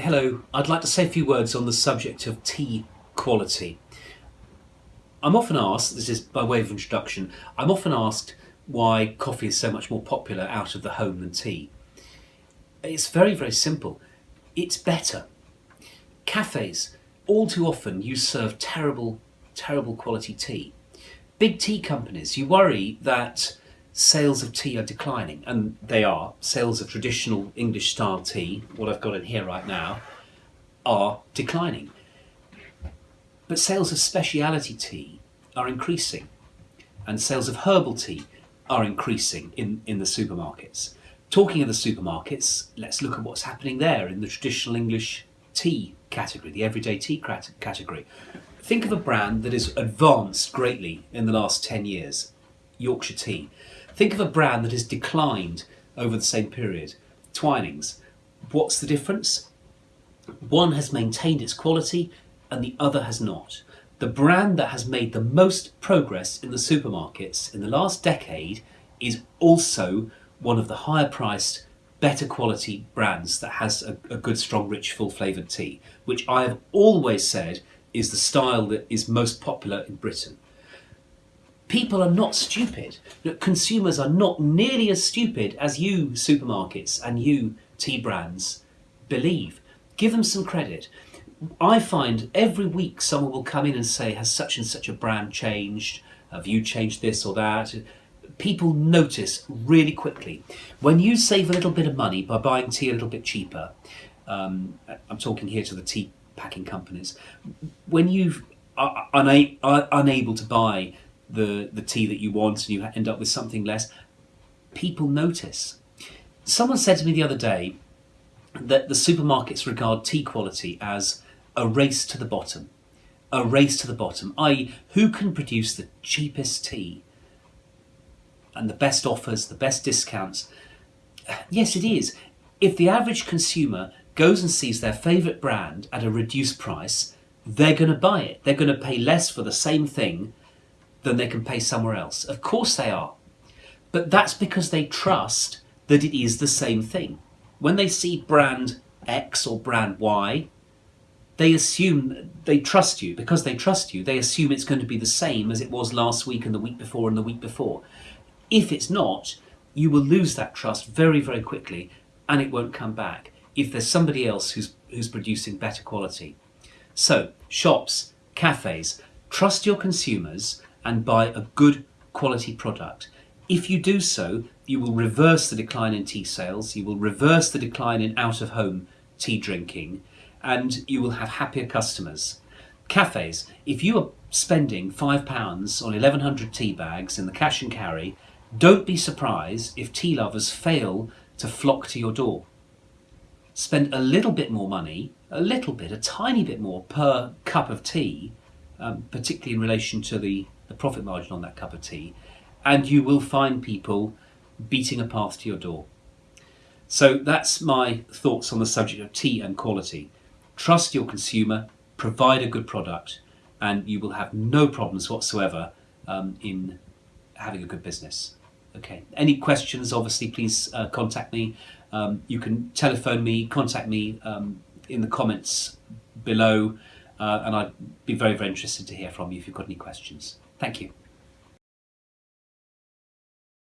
Hello, I'd like to say a few words on the subject of tea quality. I'm often asked, this is by way of introduction, I'm often asked why coffee is so much more popular out of the home than tea. It's very, very simple. It's better. Cafes, all too often, you serve terrible, terrible quality tea. Big tea companies, you worry that sales of tea are declining, and they are. Sales of traditional English style tea, what I've got in here right now, are declining. But sales of speciality tea are increasing, and sales of herbal tea are increasing in, in the supermarkets. Talking of the supermarkets, let's look at what's happening there in the traditional English tea category, the everyday tea category. Think of a brand that has advanced greatly in the last 10 years Yorkshire Tea. Think of a brand that has declined over the same period Twinings. What's the difference? One has maintained its quality and the other has not. The brand that has made the most progress in the supermarkets in the last decade is also one of the higher priced, better quality brands that has a, a good, strong, rich, full flavoured tea, which I have always said is the style that is most popular in Britain. People are not stupid. Consumers are not nearly as stupid as you, supermarkets, and you, tea brands, believe. Give them some credit. I find every week someone will come in and say, Has such and such a brand changed? Have you changed this or that? People notice really quickly. When you save a little bit of money by buying tea a little bit cheaper, um, I'm talking here to the tea packing companies, when you are uh, uh, una- are unable to buy the, the tea that you want and you end up with something less, people notice. Someone said to me the other day that the supermarkets regard tea quality as a race to the bottom. A race to the bottom, i.e., who can produce the cheapest tea and the best offers, the best discounts. Yes, it is. If the average consumer goes and sees their favourite brand at a reduced price, they're going to buy it. They're going to pay less for the same thing than they can pay somewhere else. Of course they are. But that's because they trust that it is the same thing. When they see brand X or brand Y, they assume they trust you. Because they trust you, they assume it's going to be the same as it was last week and the week before and the week before. If it's not, you will lose that trust very, very quickly and it won't come back if there's somebody else who's, who's producing better quality. So, shops, cafes, trust your consumers and buy a good quality product. If you do so, you will reverse the decline in tea sales, you will reverse the decline in out of home tea drinking, and you will have happier customers. Cafes, if you are spending £5 on 1100 tea bags in the cash and carry, don't be surprised if tea lovers fail to flock to your door. Spend a little bit more money, a little bit, a tiny bit more per cup of tea, um, particularly in relation to the, the profit margin on that cup of tea, and you will find people beating a path to your door. So that's my thoughts on the subject of tea and quality. Trust your consumer, provide a good product, and you will have no problems whatsoever um, in having a good business. Okay. Any questions? Obviously, please uh, contact me. Um, you can telephone me, contact me um, in the comments below, uh, and I'd be very, very interested to hear from you if you've got any questions. Thank you.